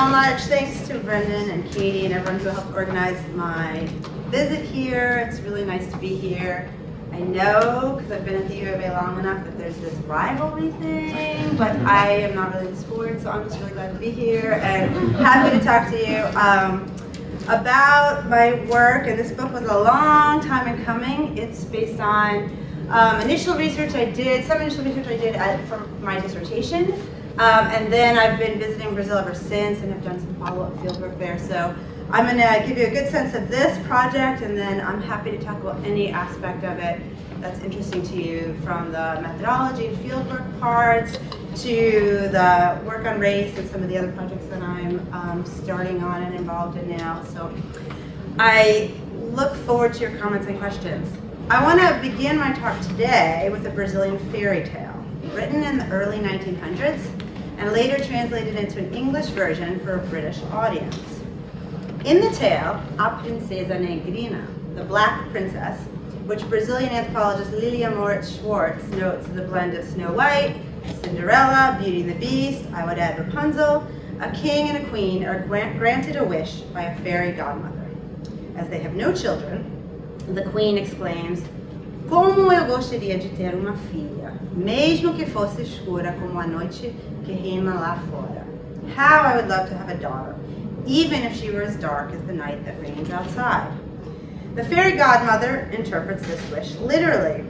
so much. Thanks to Brendan and Katie and everyone who helped organize my visit here. It's really nice to be here. I know, because I've been at the U of A long enough, that there's this rivalry thing, but I am not really into sports, so I'm just really glad to be here and happy to talk to you um, about my work. And this book was a long time in coming. It's based on um, initial research I did, some initial research I did at, for my dissertation, um, and then I've been visiting Brazil ever since and have done some follow-up fieldwork there. So I'm going to give you a good sense of this project, and then I'm happy to talk about any aspect of it that's interesting to you, from the methodology and fieldwork parts to the work on race and some of the other projects that I'm um, starting on and involved in now. So I look forward to your comments and questions. I want to begin my talk today with a Brazilian fairy tale, written in the early 1900s and later translated into an English version for a British audience. In the tale, A Princesa Negrina, the Black Princess, which Brazilian anthropologist Lilia Moritz Schwarcz notes as a blend of Snow White, Cinderella, Beauty and the Beast, I would add Rapunzel, a king and a queen are granted a wish by a fairy godmother. As they have no children, the queen exclaims, Como eu gostaria de ter uma filha, mesmo que fosse escura como a noite que reina lá fora. How I would love to have a daughter, even if she were as dark as the night that reigns outside. The fairy godmother interprets this wish literally,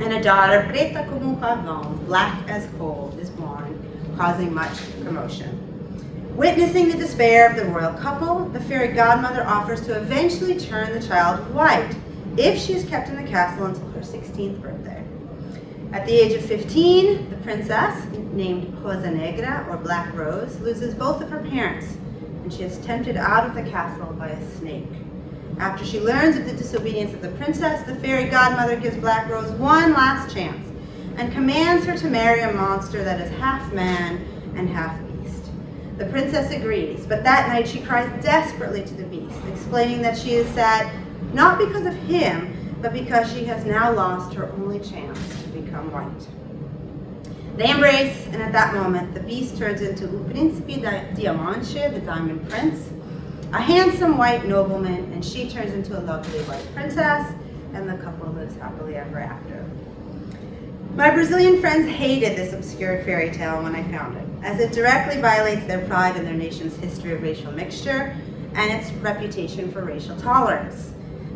and a daughter, preta como pavão, black as coal, is born, causing much commotion. Witnessing the despair of the royal couple, the fairy godmother offers to eventually turn the child white if she is kept in the castle until her 16th birthday. At the age of 15, the princess, named Rosa Negra, or Black Rose, loses both of her parents and she is tempted out of the castle by a snake. After she learns of the disobedience of the princess, the fairy godmother gives Black Rose one last chance and commands her to marry a monster that is half man and half beast. The princess agrees, but that night she cries desperately to the beast, explaining that she is sad not because of him, but because she has now lost her only chance to become white. They embrace, and at that moment, the beast turns into O Príncipe Diamante, the Diamond Prince, a handsome white nobleman, and she turns into a lovely white princess, and the couple lives happily ever after. My Brazilian friends hated this obscure fairy tale when I found it, as it directly violates their pride in their nation's history of racial mixture and its reputation for racial tolerance,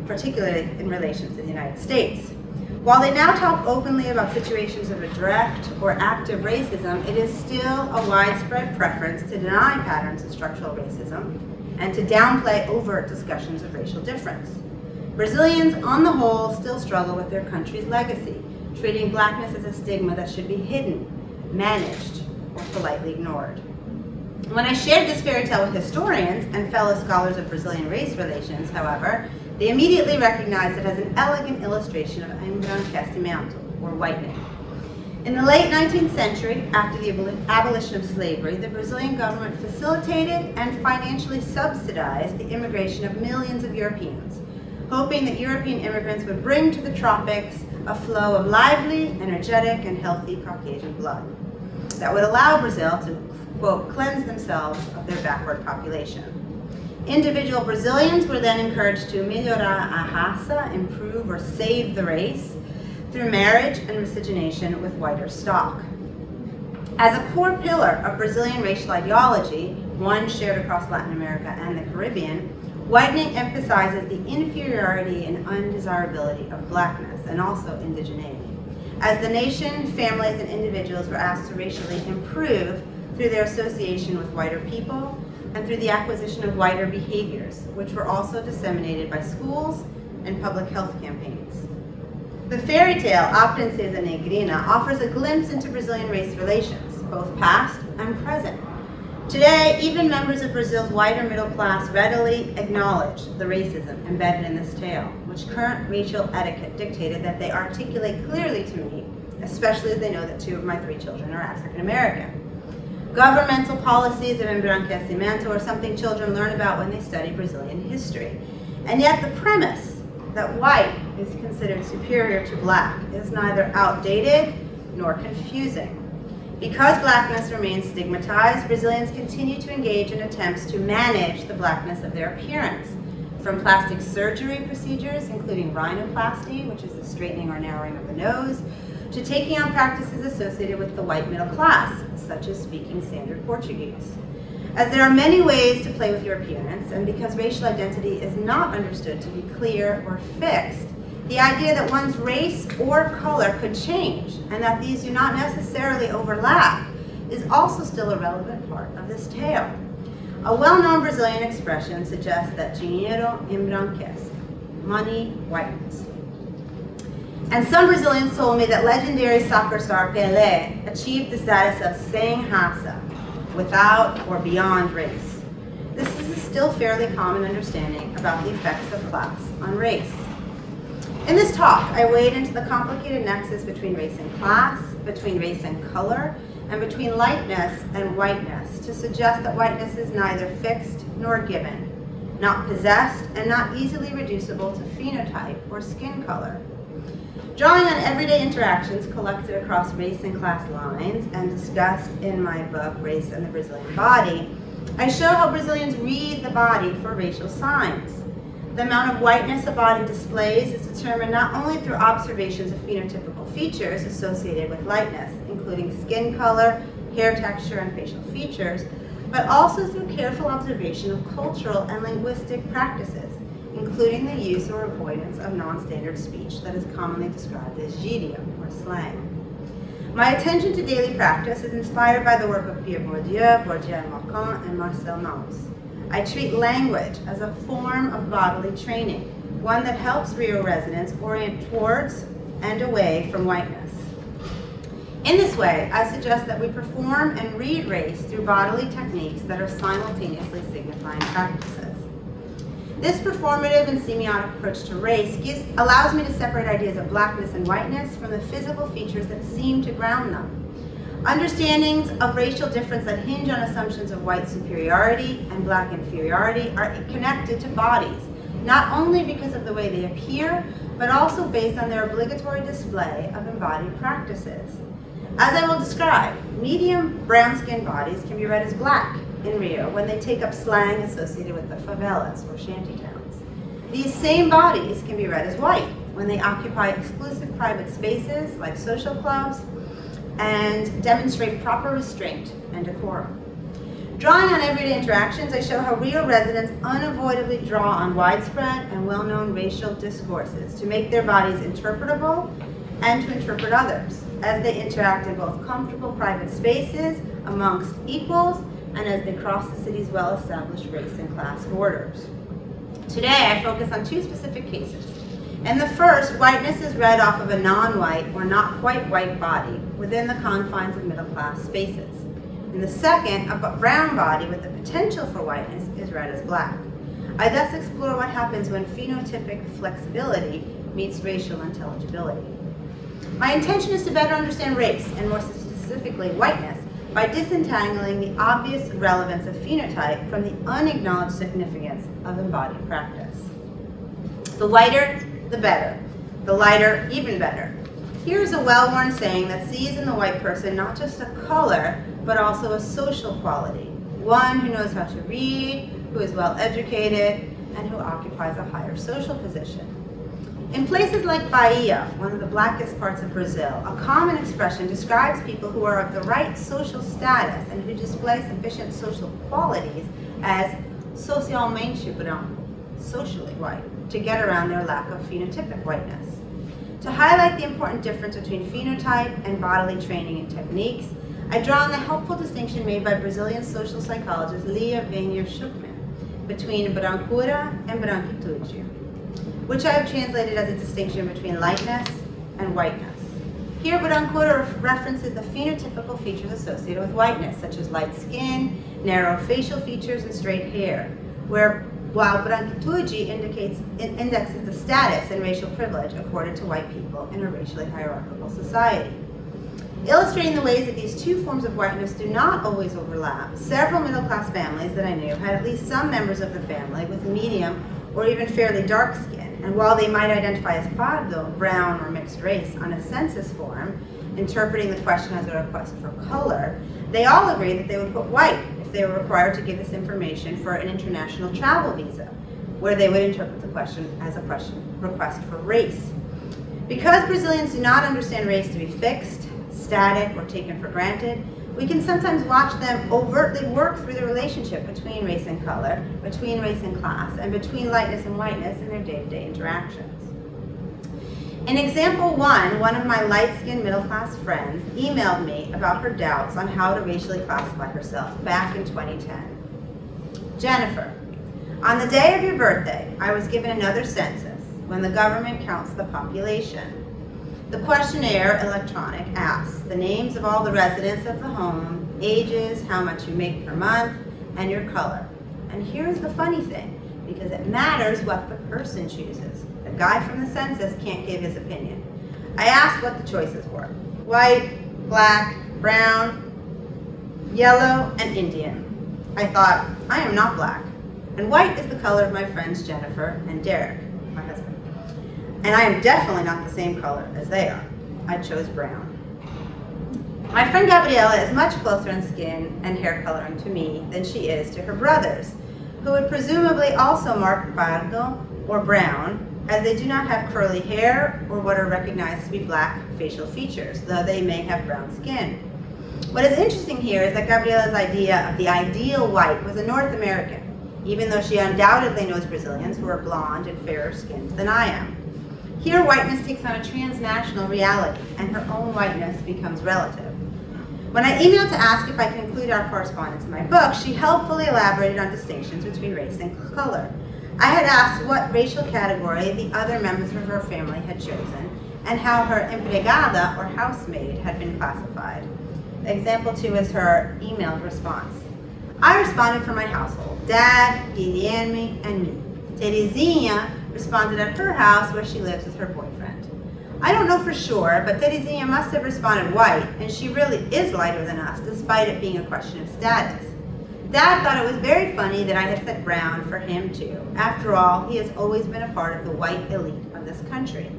particularly in relation to the United States. While they now talk openly about situations of a direct or active racism, it is still a widespread preference to deny patterns of structural racism and to downplay overt discussions of racial difference. Brazilians, on the whole, still struggle with their country's legacy, treating blackness as a stigma that should be hidden, managed, or politely ignored. When I shared this fairy tale with historians and fellow scholars of Brazilian race relations, however, they immediately recognized it as an elegant illustration of embranquecimento, or whitening. In the late 19th century, after the abolition of slavery, the Brazilian government facilitated and financially subsidized the immigration of millions of Europeans, hoping that European immigrants would bring to the tropics a flow of lively, energetic, and healthy Caucasian blood that would allow Brazil to, quote, cleanse themselves of their backward population. Individual Brazilians were then encouraged to melhorar a raça, improve or save the race, through marriage and miscegenation with whiter stock. As a core pillar of Brazilian racial ideology, one shared across Latin America and the Caribbean, whitening emphasizes the inferiority and undesirability of blackness and also indigeneity. As the nation, families, and individuals were asked to racially improve through their association with whiter people, and through the acquisition of whiter behaviors, which were also disseminated by schools and public health campaigns. The fairy tale, A Princesa Negrina, offers a glimpse into Brazilian race relations, both past and present. Today, even members of Brazil's wider middle class readily acknowledge the racism embedded in this tale, which current racial etiquette dictated that they articulate clearly to me, especially as they know that two of my three children are African American. Governmental policies of embranquecimento are something children learn about when they study Brazilian history. And yet the premise that white is considered superior to black is neither outdated nor confusing. Because blackness remains stigmatized, Brazilians continue to engage in attempts to manage the blackness of their appearance, from plastic surgery procedures, including rhinoplasty, which is the straightening or narrowing of the nose, to taking on practices associated with the white middle class, such as speaking standard Portuguese. As there are many ways to play with your appearance, and because racial identity is not understood to be clear or fixed, the idea that one's race or color could change, and that these do not necessarily overlap, is also still a relevant part of this tale. A well-known Brazilian expression suggests that dinheiro embranquece, money whitens. And some Brazilians told me that legendary soccer star Pelé achieved the status of sem raça, without or beyond race. This is a still fairly common understanding about the effects of class on race. In this talk, I wade into the complicated nexus between race and class, between race and color, and between lightness and whiteness to suggest that whiteness is neither fixed nor given, not possessed and not easily reducible to phenotype or skin color. Drawing on everyday interactions collected across race and class lines and discussed in my book, Race and the Brazilian Body, I show how Brazilians read the body for racial signs. The amount of whiteness a body displays is determined not only through observations of phenotypical features associated with lightness, including skin color, hair texture, and facial features, but also through careful observation of cultural and linguistic practices, including the use or avoidance of non-standard speech that is commonly described as gíria, or slang. My attention to daily practice is inspired by the work of Pierre Bourdieu, Bourdieu Marcon, and Marcel Mauss. I treat language as a form of bodily training, one that helps Rio residents orient towards and away from whiteness. In this way, I suggest that we perform and read race through bodily techniques that are simultaneously signifying practices. This performative and semiotic approach to race gives, allows me to separate ideas of blackness and whiteness from the physical features that seem to ground them. Understandings of racial difference that hinge on assumptions of white superiority and black inferiority are connected to bodies, not only because of the way they appear, but also based on their obligatory display of embodied practices. As I will describe, medium brown-skinned bodies can be read as black in Rio when they take up slang associated with the favelas or shanty towns. These same bodies can be read as white when they occupy exclusive private spaces like social clubs and demonstrate proper restraint and decorum. Drawing on everyday interactions, I show how Rio residents unavoidably draw on widespread and well-known racial discourses to make their bodies interpretable and to interpret others as they interact in both comfortable private spaces amongst equals and as they cross the city's well-established race and class borders. Today, I focus on two specific cases. In the first, whiteness is read off of a non-white or not quite white body within the confines of middle-class spaces. In the second, a brown body with the potential for whiteness is read as black. I thus explore what happens when phenotypic flexibility meets racial intelligibility. My intention is to better understand race, and more specifically whiteness, by disentangling the obvious relevance of phenotype from the unacknowledged significance of embodied practice. The lighter, the better. The lighter, even better. Here's a well-worn saying that sees in the white person not just a color, but also a social quality. One who knows how to read, who is well educated, and who occupies a higher social position. In places like Bahia, one of the blackest parts of Brazil, a common expression describes people who are of the right social status and who display sufficient social qualities as socialmente branco, socially white, to get around their lack of phenotypic whiteness. To highlight the important difference between phenotype and bodily training and techniques, I draw on the helpful distinction made by Brazilian social psychologist Lia Vainer Schucman between brancura and branquitude which I have translated as a distinction between lightness and whiteness. Here, Brancura references the phenotypical features associated with whiteness, such as light skin, narrow facial features, and straight hair, where while branquitude indicates indexes the status and racial privilege accorded to white people in a racially hierarchical society. Illustrating the ways that these two forms of whiteness do not always overlap, several middle-class families that I knew had at least some members of the family with medium or even fairly dark skin. And while they might identify as pardo, brown or mixed race on a census form, interpreting the question as a request for color, they all agree that they would put white if they were required to give this information for an international travel visa, where they would interpret the question as a question request for race. Because Brazilians do not understand race to be fixed, static, or taken for granted, we can sometimes watch them overtly work through the relationship between race and color, between race and class, and between lightness and whiteness in their day-to-day -day interactions. In example one, one of my light-skinned middle-class friends emailed me about her doubts on how to racially classify herself back in 2010. Jennifer, on the day of your birthday, I was given another census when the government counts the population. The questionnaire electronic asks the names of all the residents of the home, ages, how much you make per month, and your color. And here's the funny thing, because it matters what the person chooses. The guy from the census can't give his opinion. I asked what the choices were. White, black, brown, yellow, and Indian. I thought, I am not black. And white is the color of my friends Jennifer and Derek. And I am definitely not the same color as they are. I chose brown. My friend Gabriela is much closer in skin and hair coloring to me than she is to her brothers, who would presumably also mark pardo or brown, as they do not have curly hair or what are recognized to be black facial features, though they may have brown skin. What is interesting here is that Gabriela's idea of the ideal white was a North American, even though she undoubtedly knows Brazilians who are blonde and fairer skinned than I am. Here, whiteness takes on a transnational reality, and her own whiteness becomes relative. When I emailed to ask if I could include our correspondence in my book, she helpfully elaborated on distinctions between race and color. I had asked what racial category the other members of her family had chosen, and how her empregada, or housemaid, had been classified. Example two is her emailed response. I responded for my household, Dad, Guilherme, and me. Terezinha responded at her house where she lives with her boyfriend. I don't know for sure, but Terezinha must have responded white, and she really is lighter than us, despite it being a question of status. Dad thought it was very funny that I had said brown for him too. After all, he has always been a part of the white elite of this country.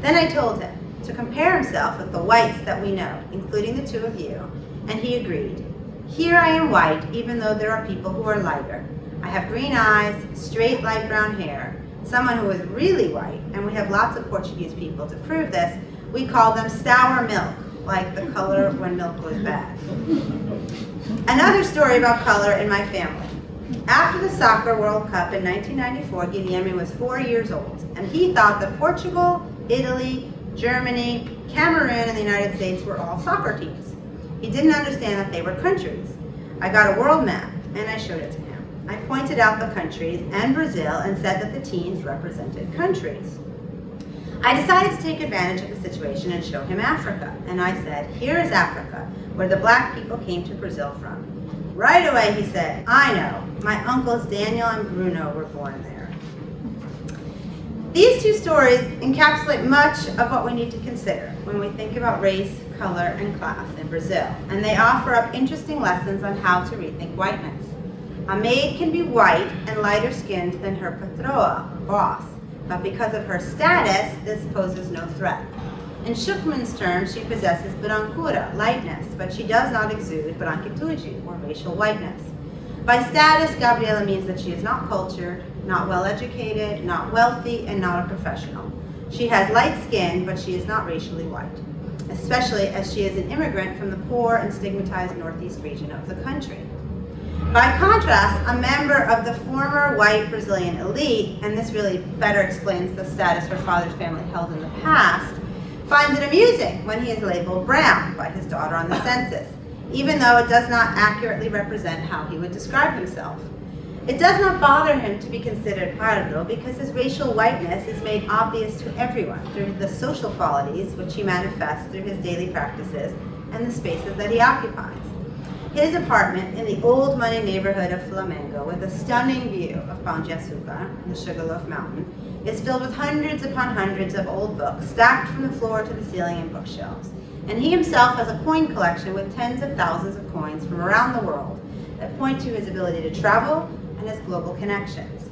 Then I told him to compare himself with the whites that we know, including the two of you, and he agreed. Here I am white, even though there are people who are lighter. I have green eyes, straight light brown hair, someone who is really white, and we have lots of Portuguese people to prove this, we call them sour milk, like the color when milk was bad. Another story about color in my family. After the Soccer World Cup in 1994, Guilherme was four years old, and he thought that Portugal, Italy, Germany, Cameroon, and the United States were all soccer teams. He didn't understand that they were countries. I got a world map, and I showed it to him. I pointed out the countries and Brazil and said that the teams represented countries. I decided to take advantage of the situation and show him Africa. And I said, here is Africa, where the black people came to Brazil from. Right away he said, I know, my uncles Daniel and Bruno were born there. These two stories encapsulate much of what we need to consider when we think about race, color, and class in Brazil. And they offer up interesting lessons on how to rethink whiteness. A maid can be white and lighter skinned than her patroa, boss, but because of her status, this poses no threat. In Schucman's terms, she possesses brancura, lightness, but she does not exude branquitude, or racial whiteness. By status, Gabriela means that she is not cultured, not well educated, not wealthy, and not a professional. She has light skin, but she is not racially white, especially as she is an immigrant from the poor and stigmatized northeast region of the country. By contrast, a member of the former white Brazilian elite, and this really better explains the status her father's family held in the past, finds it amusing when he is labeled brown by his daughter on the census, even though it does not accurately represent how he would describe himself. It does not bother him to be considered pardo because his racial whiteness is made obvious to everyone through the social qualities which he manifests through his daily practices and the spaces that he occupies. His apartment in the old money neighborhood of Flamengo with a stunning view of de Açúcar, the Sugarloaf Mountain, is filled with hundreds upon hundreds of old books stacked from the floor to the ceiling in bookshelves. And he himself has a coin collection with tens of thousands of coins from around the world that point to his ability to travel and his global connections.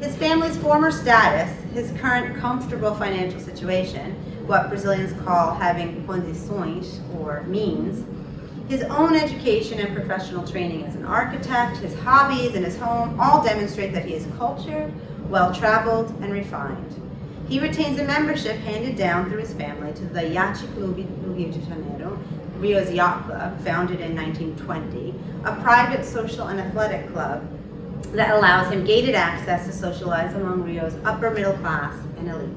His family's former status, his current comfortable financial situation, what Brazilians call having condições or means, his own education and professional training as an architect, his hobbies and his home all demonstrate that he is cultured, well-traveled, and refined. He retains a membership handed down through his family to the Yacht Club Rio de Janeiro, Rio's Yacht Club, founded in 1920, a private social and athletic club that allows him gated access to socialize among Rio's upper middle class and elite.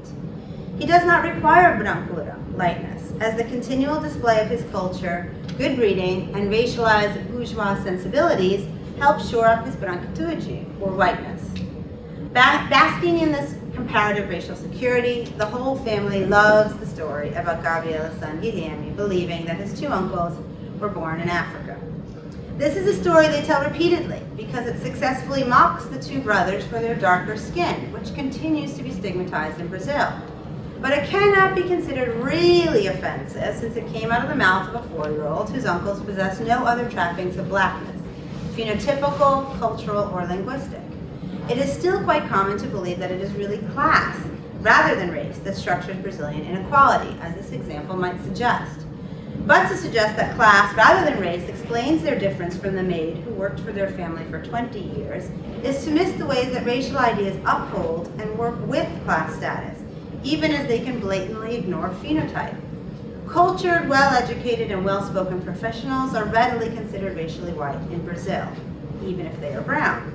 He does not require brancura, lightness, as the continual display of his culture, good breeding, and racialized bourgeois sensibilities help shore up his branquitude, or whiteness. basking in this comparative racial security, the whole family loves the story about Gabriel's son Guilherme believing that his two uncles were born in Africa. This is a story they tell repeatedly because it successfully mocks the two brothers for their darker skin, which continues to be stigmatized in Brazil. But it cannot be considered really offensive since it came out of the mouth of a four-year-old whose uncles possess no other trappings of blackness, phenotypical, cultural, or linguistic. It is still quite common to believe that it is really class, rather than race, that structures Brazilian inequality, as this example might suggest. But to suggest that class, rather than race, explains their difference from the maid who worked for their family for 20 years, is to miss the ways that racial ideas uphold and work with class status, even as they can blatantly ignore phenotype. Cultured, well-educated, and well-spoken professionals are readily considered racially white in Brazil, even if they are brown.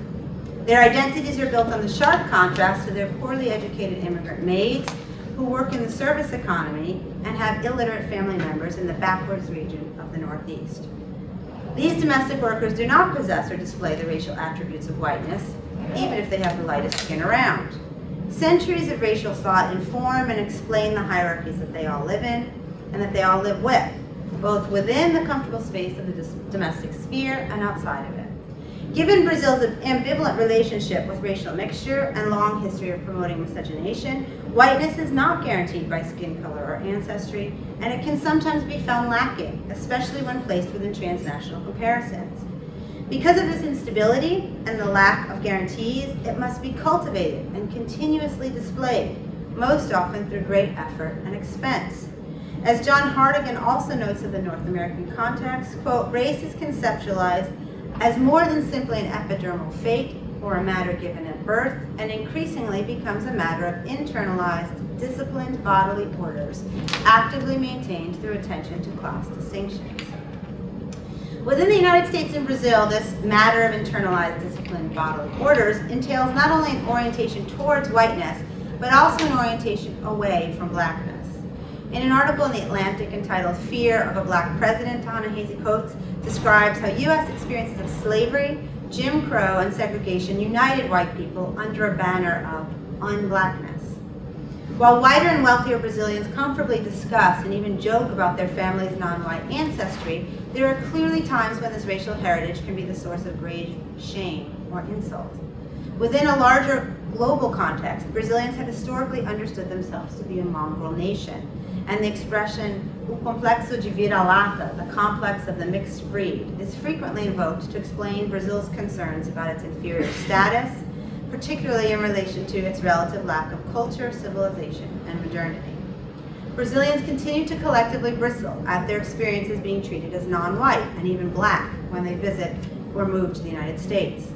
Their identities are built on the sharp contrast to their poorly educated immigrant maids who work in the service economy and have illiterate family members in the backwards region of the Northeast. These domestic workers do not possess or display the racial attributes of whiteness, even if they have the lightest skin around. Centuries of racial thought inform and explain the hierarchies that they all live in and that they all live with, both within the comfortable space of the domestic sphere and outside of it. Given Brazil's ambivalent relationship with racial mixture and long history of promoting miscegenation, whiteness is not guaranteed by skin color or ancestry, and it can sometimes be found lacking, especially when placed within transnational comparisons. Because of this instability and the lack of guarantees, it must be cultivated and continuously displayed, most often through great effort and expense. As John Hartigan also notes of the North American context, quote, race is conceptualized as more than simply an epidermal fate or a matter given at birth, and increasingly becomes a matter of internalized, disciplined bodily orders, actively maintained through attention to class distinctions. Within the United States and Brazil, this matter of internalized discipline bodily orders entails not only an orientation towards whiteness, but also an orientation away from blackness. In an article in The Atlantic entitled Fear of a Black President, Ta-Nehisi Coates describes how U.S. experiences of slavery, Jim Crow, and segregation united white people under a banner of unblackness. While whiter and wealthier Brazilians comfortably discuss and even joke about their family's non-white ancestry, there are clearly times when this racial heritage can be the source of grave shame or insult. Within a larger global context, Brazilians have historically understood themselves to be a mongrel nation, and the expression o complexo de vira-lata, the complex of the mixed breed, is frequently invoked to explain Brazil's concerns about its inferior status, particularly in relation to its relative lack of culture, civilization, and modernity. Brazilians continue to collectively bristle at their experiences being treated as non-white and even black when they visit or move to the United States.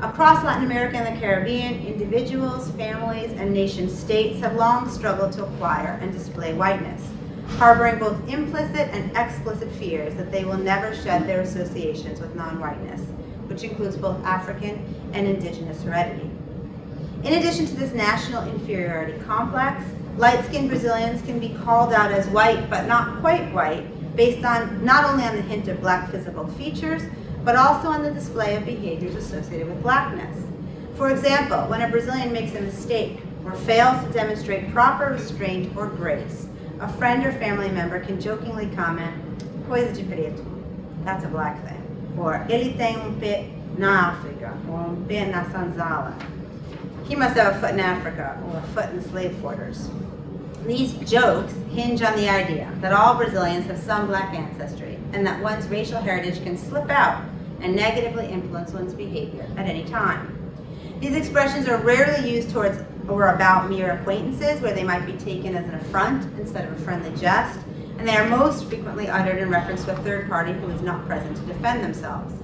Across Latin America and the Caribbean, individuals, families, and nation states have long struggled to acquire and display whiteness, harboring both implicit and explicit fears that they will never shed their associations with non-whiteness, which includes both African and indigenous heredity. In addition to this national inferiority complex, light-skinned Brazilians can be called out as white, but not quite white, based on not only on the hint of black physical features, but also on the display of behaviors associated with blackness. For example, when a Brazilian makes a mistake or fails to demonstrate proper restraint or grace, a friend or family member can jokingly comment, coisa de preto, that's a black thing, or ele tem um pé na África, or um pé na senzala, he must have a foot in Africa or a foot in slave quarters. These jokes hinge on the idea that all Brazilians have some black ancestry and that one's racial heritage can slip out and negatively influence one's behavior at any time. These expressions are rarely used towards or about mere acquaintances where they might be taken as an affront instead of a friendly jest, and they are most frequently uttered in reference to a third party who is not present to defend themselves.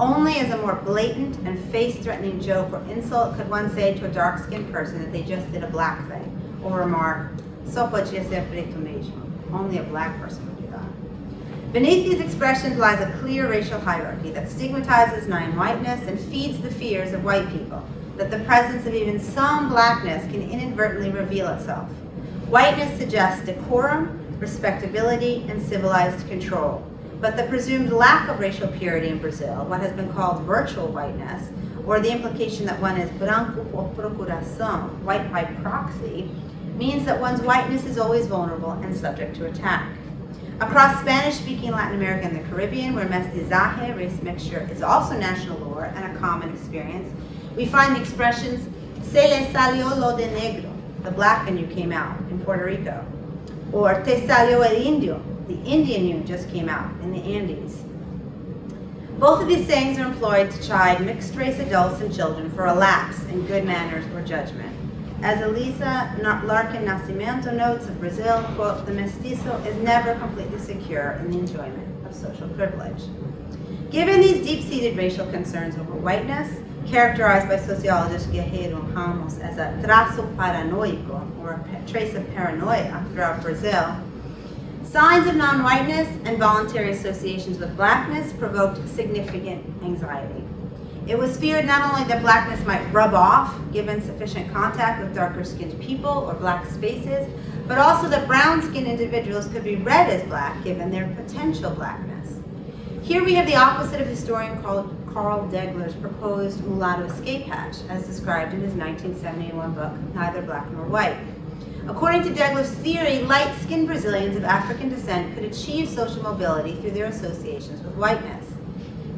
Only as a more blatant and face-threatening joke or insult could one say to a dark-skinned person that they just did a black thing, or remark, só. Only a black person would do that. Beneath these expressions lies a clear racial hierarchy that stigmatizes non-whiteness and feeds the fears of white people, that the presence of even some blackness can inadvertently reveal itself. Whiteness suggests decorum, respectability, and civilized control. But the presumed lack of racial purity in Brazil, what has been called virtual whiteness, or the implication that one is branco por procuração, white by proxy, means that one's whiteness is always vulnerable and subject to attack. Across Spanish-speaking Latin America and the Caribbean, where mestizaje, race mixture, is also national lore and a common experience, we find the expressions, se le salió lo de negro, the black in you came out in Puerto Rico, or te salió el indio, the Indian you just came out in the Andes. Both of these sayings are employed to chide mixed-race adults and children for a lapse in good manners or judgment. As Elisa Larkin Nascimento notes of Brazil, quote, the mestizo is never completely secure in the enjoyment of social privilege. Given these deep-seated racial concerns over whiteness, characterized by sociologist Guerreiro Ramos as a traço paranoico, or a trace of paranoia throughout Brazil, signs of non-whiteness and voluntary associations with blackness provoked significant anxiety. It was feared not only that blackness might rub off given sufficient contact with darker skinned people or black spaces, but also that brown skinned individuals could be read as black given their potential blackness. Here we have the opposite of historian Carl, Carl Degler's proposed mulatto escape hatch as described in his 1971 book, Neither Black Nor White. According to Degler's theory, light-skinned Brazilians of African descent could achieve social mobility through their associations with whiteness.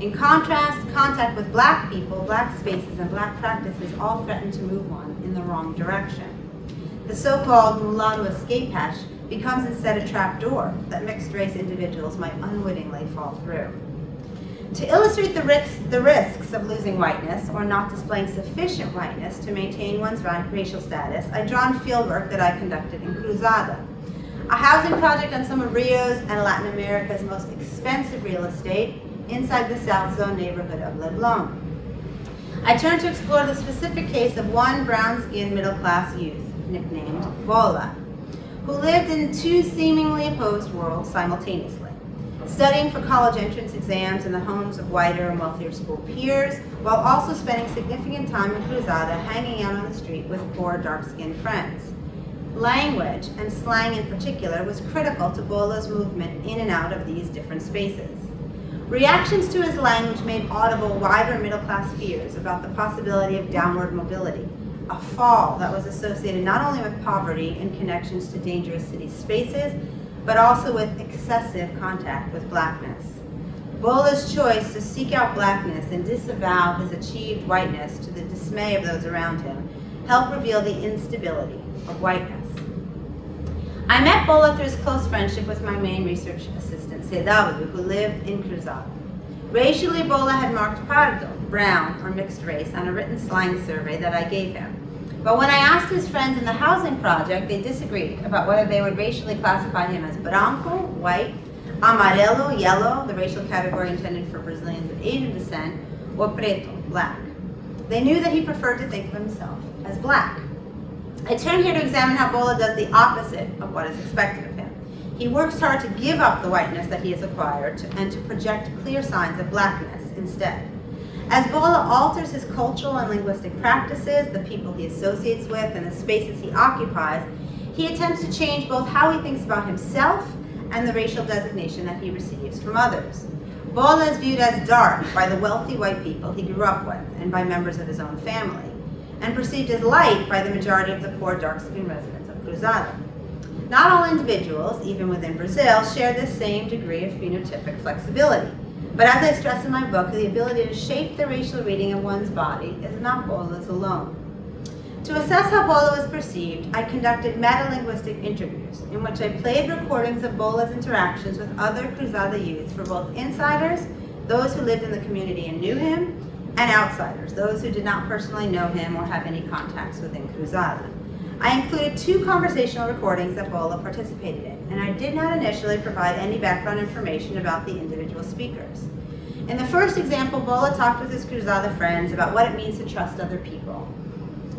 In contrast, contact with black people, black spaces, and black practices all threaten to move one in the wrong direction. The so-called mulatto escape hatch becomes instead a trapdoor that mixed-race individuals might unwittingly fall through. To illustrate the risks, the risks of losing whiteness or not displaying sufficient whiteness to maintain one's racial status, I draw on fieldwork that I conducted in Cruzada, a housing project on some of Rio's and Latin America's most expensive real estate inside the South Zone neighborhood of Leblon. I turned to explore the specific case of one brown-skinned middle-class youth, nicknamed Bola, who lived in two seemingly opposed worlds simultaneously, studying for college entrance exams in the homes of whiter and wealthier school peers, while also spending significant time in Cruzada hanging out on the street with poor dark-skinned friends. Language, and slang in particular, was critical to Bola's movement in and out of these different spaces. Reactions to his language made audible wider middle-class fears about the possibility of downward mobility, a fall that was associated not only with poverty and connections to dangerous city spaces, but also with excessive contact with blackness. Bola's choice to seek out blackness and disavow his achieved whiteness to the dismay of those around him helped reveal the instability of whiteness. I met Bola through his close friendship with my main research assistant, CW, who lived in Cruzada. Racially, Bola had marked pardo, brown, or mixed race, on a written slang survey that I gave him. But when I asked his friends in the housing project, they disagreed about whether they would racially classify him as branco, white, amarelo, yellow, the racial category intended for Brazilians of Asian descent, or preto, black. They knew that he preferred to think of himself as black. I turn here to examine how Bola does the opposite of what is expected of him. He works hard to give up the whiteness that he has acquired and to project clear signs of blackness instead. As Bola alters his cultural and linguistic practices, the people he associates with, and the spaces he occupies, he attempts to change both how he thinks about himself and the racial designation that he receives from others. Bola is viewed as dark by the wealthy white people he grew up with and by members of his own family, and perceived as light by the majority of the poor dark-skinned residents of Cruzada. Not all individuals, even within Brazil, share this same degree of phenotypic flexibility. But as I stress in my book, the ability to shape the racial reading of one's body is not Bola's alone. To assess how Bola was perceived, I conducted meta-linguistic interviews in which I played recordings of Bola's interactions with other Cruzada youth for both insiders, those who lived in the community and knew him, and outsiders, those who did not personally know him or have any contacts within Cruzada. I included two conversational recordings that Bola participated in, and I did not initially provide any background information about the individual speakers. In the first example, Bola talked with his Cruzada friends about what it means to trust other people.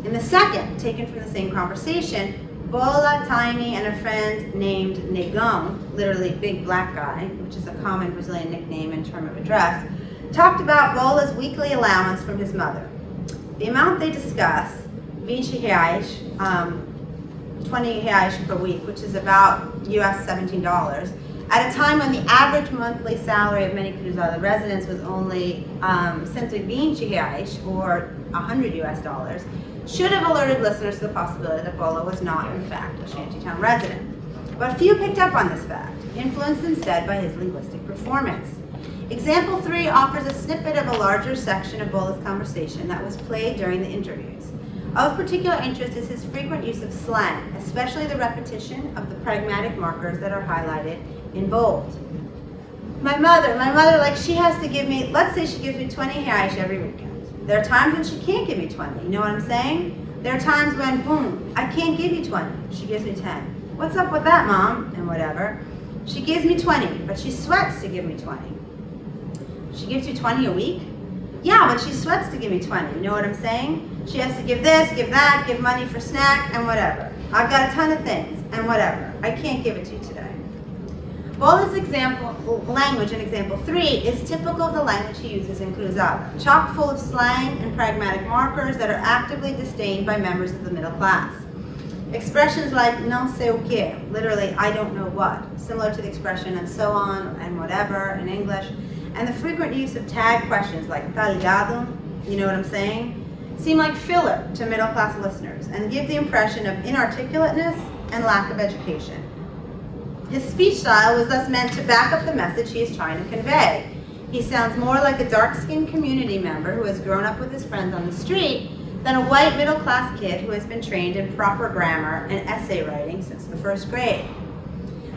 In the second, taken from the same conversation, Bola, Tiny, and a friend named Negão, literally big black guy, which is a common Brazilian nickname and term of address, talked about Bola's weekly allowance from his mother. The amount they discuss, 20 reais, um, 20 reais per week, which is about US $17, at a time when the average monthly salary of many Cruzada residents was only um, 120 reais, or 100 US dollars, should have alerted listeners to the possibility that Bola was not, in fact, a shantytown resident. But few picked up on this fact, influenced instead by his linguistic performance. Example three offers a snippet of a larger section of Bola's conversation that was played during the interviews. Of particular interest is his frequent use of slang, especially the repetition of the pragmatic markers that are highlighted in bold. My mother, my mother, like she has to give me, let's say she gives me 20 reais every weekend. There are times when she can't give me 20, you know what I'm saying? There are times when, boom, I can't give you 20, she gives me 10. What's up with that, mom? And whatever. She gives me 20, but she sweats to give me 20. She gives you 20 a week? Yeah, but she sweats to give me 20. You know what I'm saying? She has to give this, give that, give money for snack, and whatever. I've got a ton of things, and whatever. I can't give it to you today. Bola's example language in example three is typical of the language he uses in Cruzada, chock full of slang and pragmatic markers that are actively disdained by members of the middle class. Expressions like não sei o que, literally I don't know what, similar to the expression and so on and whatever in English, and the frequent use of tag questions like tá ligado, you know what I'm saying, seem like filler to middle class listeners and give the impression of inarticulateness and lack of education. His speech style was thus meant to back up the message he is trying to convey. He sounds more like a dark-skinned community member who has grown up with his friends on the street than a white middle-class kid who has been trained in proper grammar and essay writing since the first grade.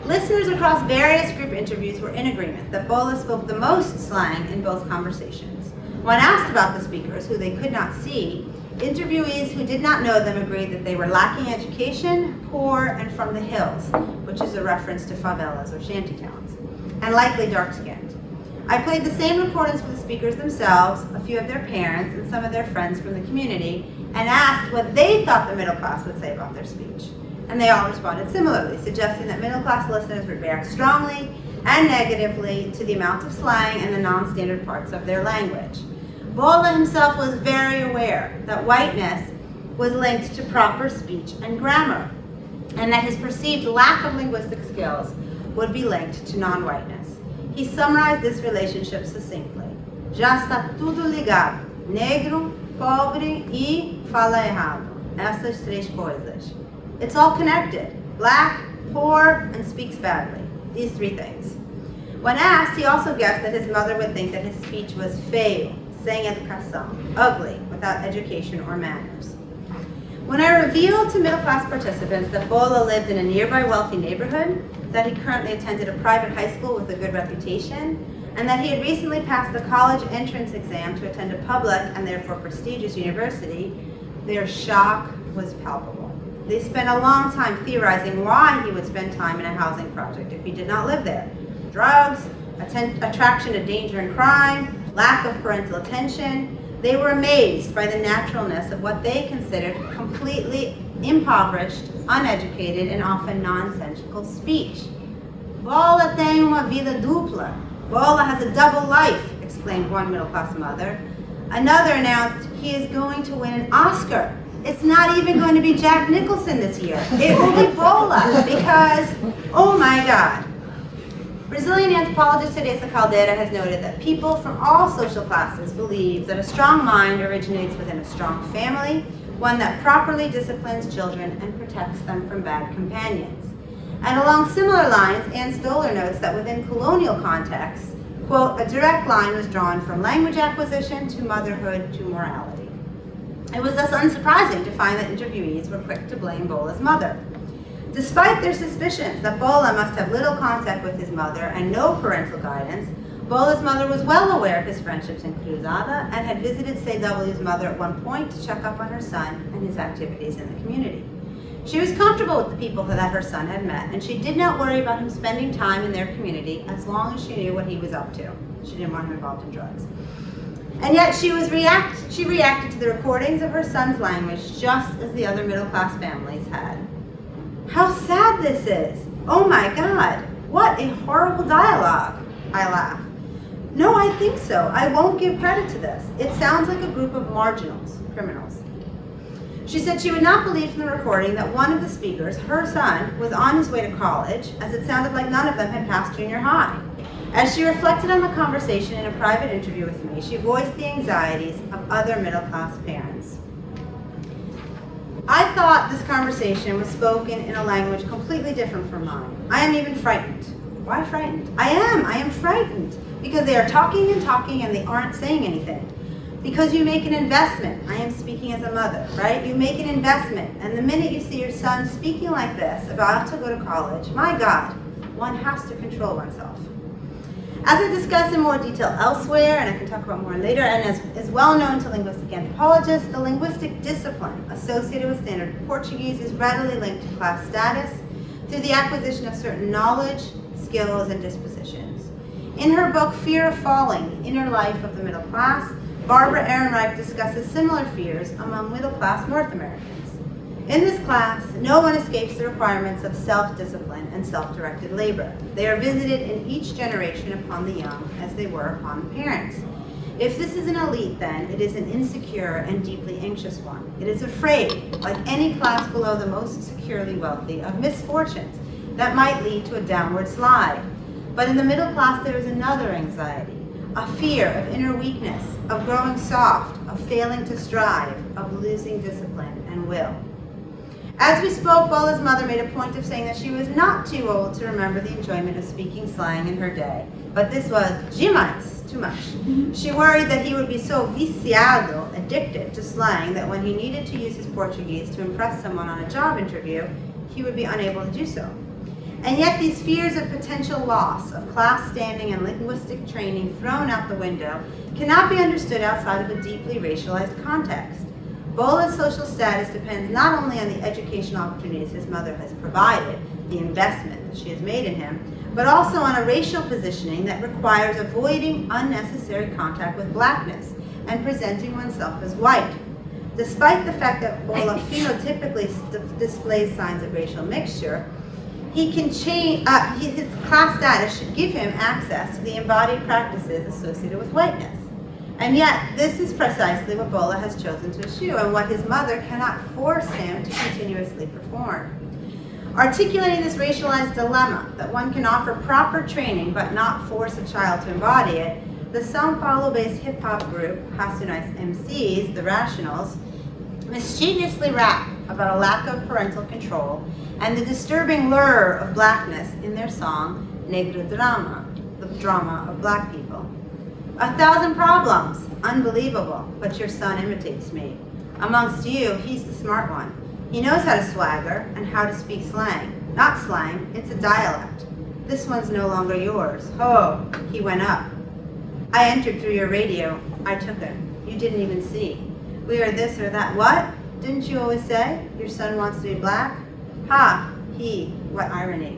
Listeners across various group interviews were in agreement that Bola spoke the most slang in both conversations. When asked about the speakers, who they could not see, interviewees who did not know them agreed that they were lacking education, poor, and from the hills, which is a reference to favelas or shantytowns, and likely dark-skinned. I played the same recordings for the speakers themselves, a few of their parents, and some of their friends from the community, and asked what they thought the middle class would say about their speech and they all responded similarly, suggesting that middle class listeners would react strongly and negatively to the amount of slang and the non-standard parts of their language. Bola himself was very aware that whiteness was linked to proper speech and grammar, and that his perceived lack of linguistic skills would be linked to non-whiteness. He summarized this relationship succinctly. Já está tudo ligado. Negro, pobre e fala errado. Essas três coisas. It's all connected. Black, poor, and speaks badly. These three things. When asked, he also guessed that his mother would think that his speech was feio, sem educação, ugly, without education or manners. When I revealed to middle-class participants that Bola lived in a nearby wealthy neighborhood, that he currently attended a private high school with a good reputation, and that he had recently passed the college entrance exam to attend a public and therefore prestigious university, their shock was palpable. They spent a long time theorizing why he would spend time in a housing project if he did not live there. Drugs, attraction to danger and crime, lack of parental attention. They were amazed by the naturalness of what they considered completely impoverished, uneducated, and often nonsensical speech. Bola tem uma vida dupla. Bola has a double life, exclaimed one middle-class mother. Another announced he is going to win an Oscar it's not even going to be Jack Nicholson this year. It will be Bola because, oh my God. Brazilian anthropologist Teresa Caldeira has noted that people from all social classes believe that a strong mind originates within a strong family, one that properly disciplines children and protects them from bad companions. And along similar lines, Ann Stoler notes that within colonial contexts, quote, a direct line was drawn from language acquisition to motherhood to morality. It was thus unsurprising to find that interviewees were quick to blame Bola's mother. Despite their suspicions that Bola must have little contact with his mother and no parental guidance, Bola's mother was well aware of his friendships in Cruzada and had visited CW's mother at one point to check up on her son and his activities in the community. She was comfortable with the people that her son had met, and she did not worry about him spending time in their community as long as she knew what he was up to. She didn't want him involved in drugs. And yet she was react she reacted to the recordings of her son's language just as the other middle class families had. How sad this is. Oh my God, what a horrible dialogue, I laugh. No, I think so. I won't give credit to this. It sounds like a group of marginals, criminals. She said she would not believe from the recording that one of the speakers, her son, was on his way to college, as it sounded like none of them had passed junior high. As she reflected on the conversation in a private interview with me, she voiced the anxieties of other middle-class parents. I thought this conversation was spoken in a language completely different from mine. I am even frightened. Why frightened? I am, I am frightened because they are talking and talking and they aren't saying anything. Because you make an investment, I am speaking as a mother, right? You make an investment, and the minute you see your son speaking like this, about to go to college, my God, one has to control oneself. As I discuss in more detail elsewhere, and I can talk about more later, and as is well known to linguistic anthropologists, the linguistic discipline associated with standard Portuguese is readily linked to class status through the acquisition of certain knowledge, skills, and dispositions. In her book, Fear of Falling, Inner Life of the Middle Class, Barbara Ehrenreich discusses similar fears among middle-class North Americans. In this class, no one escapes the requirements of self-discipline and self-directed labor. They are visited in each generation upon the young as they were upon the parents. If this is an elite, then, it is an insecure and deeply anxious one. It is afraid, like any class below the most securely wealthy, of misfortunes that might lead to a downward slide. But in the middle class, there is another anxiety, a fear of inner weakness, of growing soft, of failing to strive, of losing discipline and will. As we spoke, Bola's mother made a point of saying that she was not too old to remember the enjoyment of speaking slang in her day, but this was demais, too much. Mm-hmm. She worried that he would be so viciado, addicted to slang, that when he needed to use his Portuguese to impress someone on a job interview, he would be unable to do so. And yet these fears of potential loss of class standing and linguistic training thrown out the window cannot be understood outside of a deeply racialized context. Bola's social status depends not only on the educational opportunities his mother has provided, the investment that she has made in him, but also on a racial positioning that requires avoiding unnecessary contact with blackness and presenting oneself as white. Despite the fact that Bola phenotypically displays signs of racial mixture, he can change, uh, his class status should give him access to the embodied practices associated with whiteness. And yet, this is precisely what Bola has chosen to eschew and what his mother cannot force him to continuously perform. Articulating this racialized dilemma, that one can offer proper training but not force a child to embody it, the Sao Paulo-based hip-hop group, Racionais MCs, The Rationals, mischievously rap about a lack of parental control and the disturbing lure of blackness in their song, Negro Drama, the drama of black people. A thousand problems, unbelievable, but your son imitates me. Amongst you, he's the smart one. He knows how to swagger and how to speak slang. Not slang, it's a dialect. This one's no longer yours. Ho, he went up. I entered through your radio. I took him. You didn't even see. We are this or that. What? Didn't you always say your son wants to be black? Ha, he, what irony.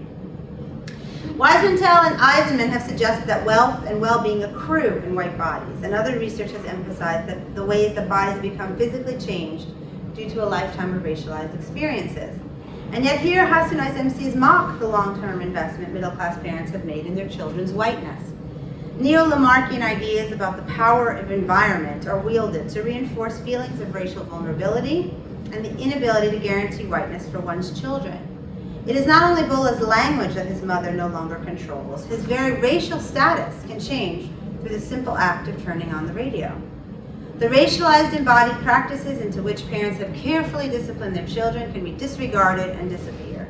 Weismantel and Eisenman have suggested that wealth and well-being accrue in white bodies, and other research has emphasized that the ways that bodies become physically changed due to a lifetime of racialized experiences. And yet here, Racionais MCs mock the long-term investment middle-class parents have made in their children's whiteness. Neo-Lamarckian ideas about the power of environment are wielded to reinforce feelings of racial vulnerability and the inability to guarantee whiteness for one's children. It is not only Bola's language that his mother no longer controls, his very racial status can change through the simple act of turning on the radio. The racialized embodied practices into which parents have carefully disciplined their children can be disregarded and disappear.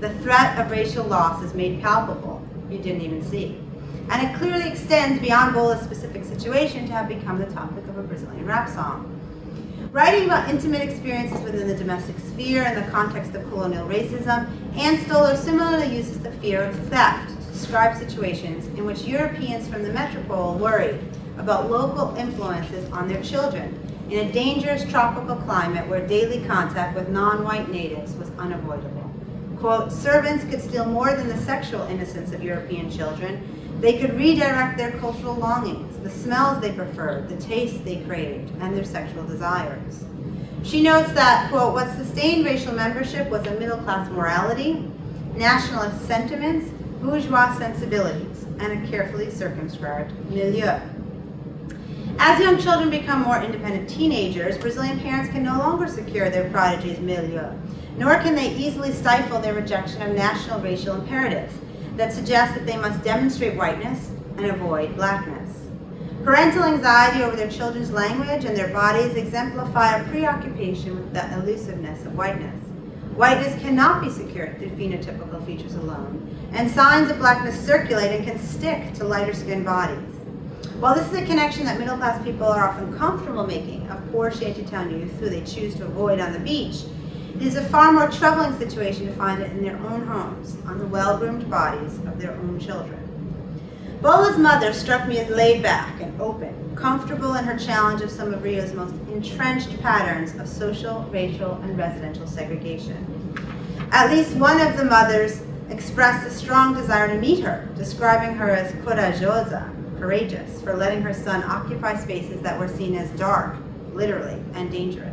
The threat of racial loss is made palpable, you didn't even see. And it clearly extends beyond Bola's specific situation to have become the topic of a Brazilian rap song. Writing about intimate experiences within the domestic sphere in the context of colonial racism, Ann Stoler similarly uses the fear of theft to describe situations in which Europeans from the metropole worried about local influences on their children in a dangerous tropical climate where daily contact with non-white natives was unavoidable. Quote, servants could steal more than the sexual innocence of European children. They could redirect their cultural longings, the smells they preferred, the tastes they craved, and their sexual desires. She notes that, quote, what sustained racial membership was a middle-class morality, nationalist sentiments, bourgeois sensibilities, and a carefully circumscribed milieu. As young children become more independent teenagers, Brazilian parents can no longer secure their prodigies' milieu, nor can they easily stifle their rejection of national racial imperatives that suggest that they must demonstrate whiteness and avoid blackness. Parental anxiety over their children's language and their bodies exemplify a preoccupation with the elusiveness of whiteness. Whiteness cannot be secured through phenotypical features alone, and signs of blackness circulate and can stick to lighter skinned bodies. While this is a connection that middle class people are often comfortable making of poor shantytown youth who they choose to avoid on the beach, it is a far more troubling situation to find it in their own homes, on the well-groomed bodies of their own children. Bola's mother struck me as laid back and open, comfortable in her challenge of some of Rio's most entrenched patterns of social, racial, and residential segregation. At least one of the mothers expressed a strong desire to meet her, describing her as corajosa, courageous, for letting her son occupy spaces that were seen as dark, literally, and dangerous.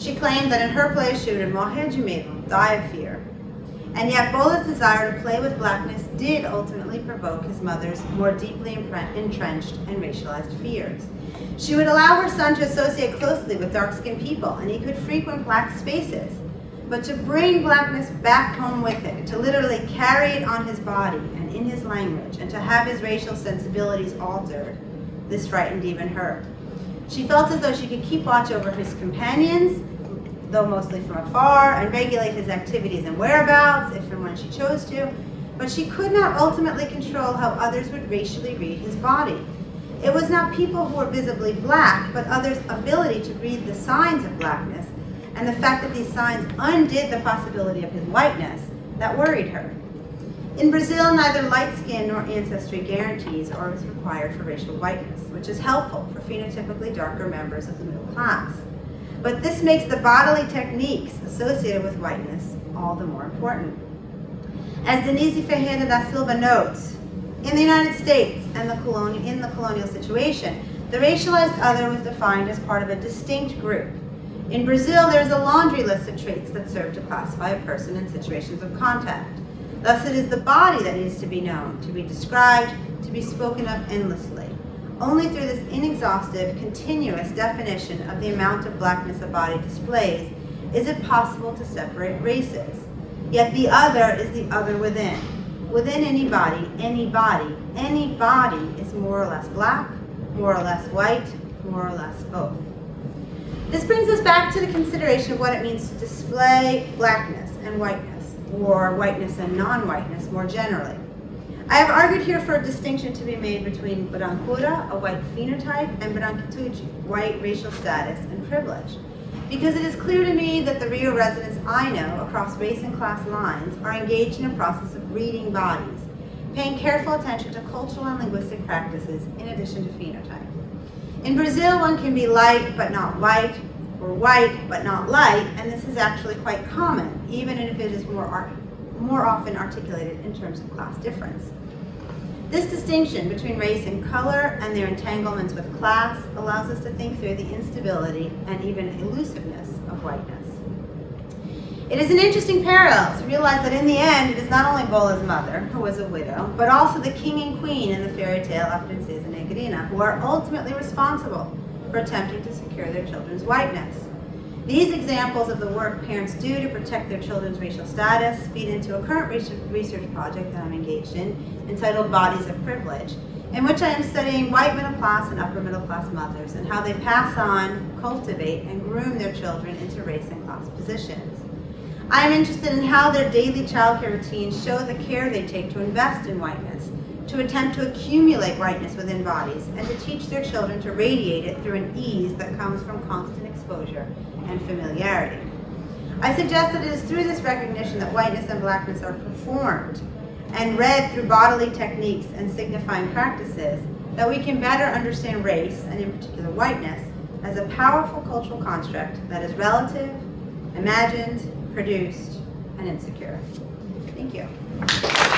She claimed that in her place she would de die of fear. And yet Bola's desire to play with blackness did ultimately provoke his mother's more deeply entrenched and racialized fears. She would allow her son to associate closely with dark-skinned people, and he could frequent black spaces. But to bring blackness back home with him, to literally carry it on his body and in his language, and to have his racial sensibilities altered, this frightened even her. She felt as though she could keep watch over his companions, though mostly from afar, and regulate his activities and whereabouts, if and when she chose to, but she could not ultimately control how others would racially read his body. It was not people who were visibly black, but others' ability to read the signs of blackness, and the fact that these signs undid the possibility of his whiteness, that worried her. In Brazil, neither light skin nor ancestry guarantees or is required for racial whiteness, which is helpful for phenotypically darker members of the middle class. But this makes the bodily techniques associated with whiteness all the more important. As Denise Ferreira da Silva notes, in the United States and the colonial, in the colonial situation, the racialized other was defined as part of a distinct group. In Brazil, there is a laundry list of traits that serve to classify a person in situations of contact. Thus, it is the body that needs to be known, to be described, to be spoken of endlessly. Only through this inexhaustive, continuous definition of the amount of blackness a body displays is it possible to separate races. Yet the other is the other within. Within any body, any body, any body is more or less black, more or less white, more or less both. This brings us back to the consideration of what it means to display blackness and whiteness, or whiteness and non-whiteness more generally. I have argued here for a distinction to be made between brancura, a white phenotype, and branquitude, white racial status and privilege. Because it is clear to me that the Rio residents I know across race and class lines are engaged in a process of reading bodies, paying careful attention to cultural and linguistic practices in addition to phenotype. In Brazil, one can be light but not white, or white but not light, and this is actually quite common, even if it is more, more often articulated in terms of class difference. This distinction between race and color and their entanglements with class allows us to think through the instability and even elusiveness of whiteness. It is an interesting parallel to realize that in the end, it is not only Bola's mother, who was a widow, but also the king and queen in the fairy tale A Princesa Negrina, who are ultimately responsible for attempting to secure their children's whiteness. These examples of the work parents do to protect their children's racial status feed into a current research project that I'm engaged in entitled Bodies of Privilege, in which I am studying white middle class and upper middle class mothers and how they pass on, cultivate, and groom their children into race and class positions. I am interested in how their daily childcare routines show the care they take to invest in whiteness, to attempt to accumulate whiteness within bodies, and to teach their children to radiate it through an ease that comes from constant exposure and familiarity. I suggest that it is through this recognition that whiteness and blackness are performed and read through bodily techniques and signifying practices that we can better understand race, and in particular whiteness, as a powerful cultural construct that is relative, imagined, produced, and insecure. Thank you.